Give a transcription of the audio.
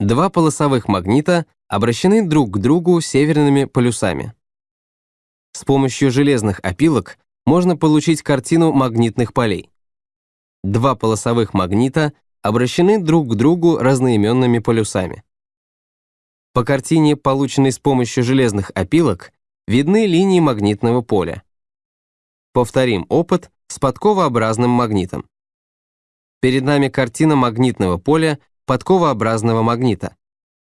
Два полосовых магнита обращены друг к другу северными полюсами. С помощью железных опилок можно получить картину магнитных полей. Два полосовых магнита обращены друг к другу разноименными полюсами. По картине, полученной с помощью железных опилок, видны линии магнитного поля. Повторим опыт с подковообразным магнитом. Перед нами картина магнитного поля подковообразного магнита.